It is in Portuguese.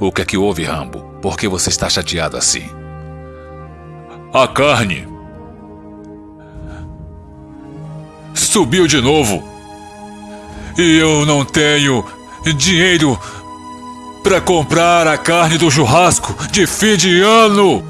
O que é que houve, Rambo? Por que você está chateado assim? A carne. Subiu de novo. E eu não tenho dinheiro para comprar a carne do churrasco de fim de ano.